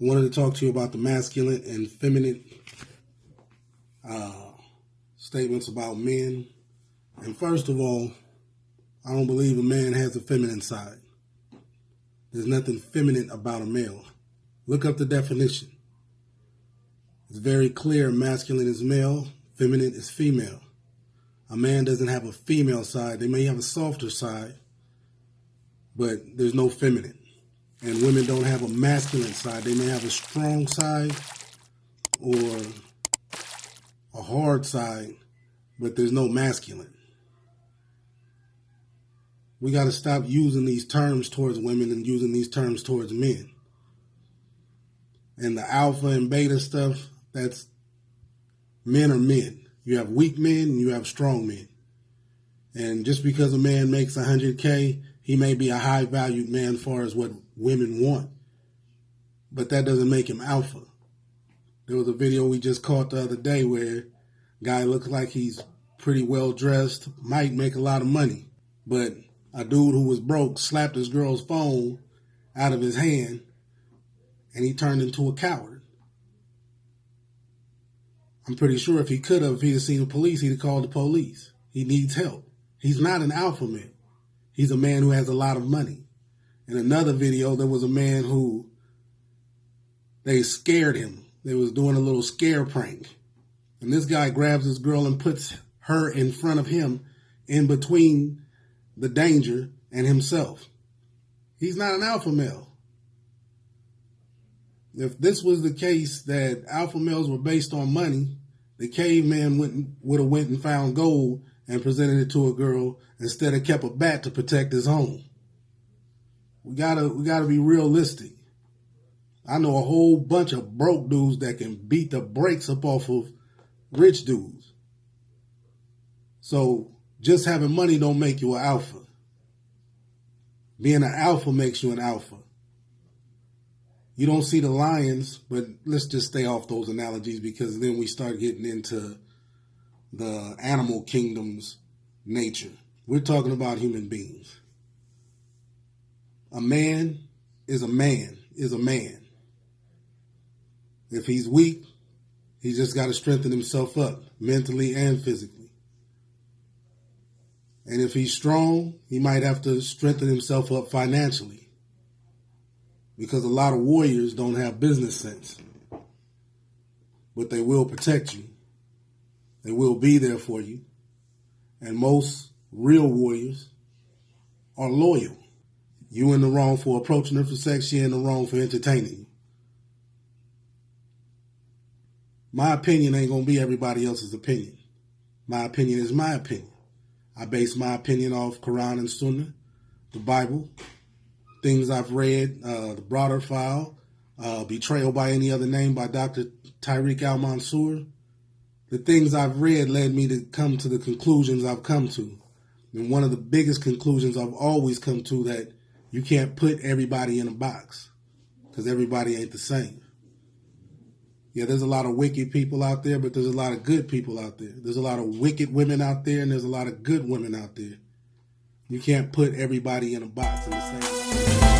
wanted to talk to you about the masculine and feminine uh, statements about men. And first of all, I don't believe a man has a feminine side. There's nothing feminine about a male. Look up the definition. It's very clear masculine is male, feminine is female. A man doesn't have a female side. They may have a softer side, but there's no feminine. And women don't have a masculine side. They may have a strong side or a hard side, but there's no masculine. We got to stop using these terms towards women and using these terms towards men. And the alpha and beta stuff, that's men are men. You have weak men and you have strong men. And just because a man makes 100K, he may be a high valued man as far as what women want. But that doesn't make him alpha. There was a video we just caught the other day where guy looks like he's pretty well dressed, might make a lot of money, but a dude who was broke slapped his girl's phone out of his hand and he turned into a coward. I'm pretty sure if he could have, if he'd have seen the police, he'd have called the police. He needs help. He's not an alpha male. He's a man who has a lot of money. In another video, there was a man who they scared him. They was doing a little scare prank. And this guy grabs this girl and puts her in front of him in between the danger and himself. He's not an alpha male. If this was the case that alpha males were based on money, the caveman wouldn't, would have went and found gold and presented it to a girl instead of kept a bat to protect his home. We gotta we gotta be realistic. I know a whole bunch of broke dudes that can beat the brakes up off of rich dudes. So just having money don't make you an alpha. Being an alpha makes you an alpha. You don't see the lions, but let's just stay off those analogies because then we start getting into the animal kingdom's nature. We're talking about human beings. A man is a man, is a man. If he's weak, he just got to strengthen himself up mentally and physically. And if he's strong, he might have to strengthen himself up financially. Because a lot of warriors don't have business sense. But they will protect you. They will be there for you. And most real warriors are loyal. You in the wrong for approaching her for sex, she in the wrong for entertaining you. My opinion ain't gonna be everybody else's opinion. My opinion is my opinion. I base my opinion off Quran and Sunnah, the Bible, things I've read, uh, the broader file, uh, Betrayal by Any Other Name by Dr. Tariq Al Mansour. The things I've read led me to come to the conclusions I've come to. And one of the biggest conclusions I've always come to that you can't put everybody in a box because everybody ain't the same. Yeah, there's a lot of wicked people out there, but there's a lot of good people out there. There's a lot of wicked women out there, and there's a lot of good women out there. You can't put everybody in a box in the same.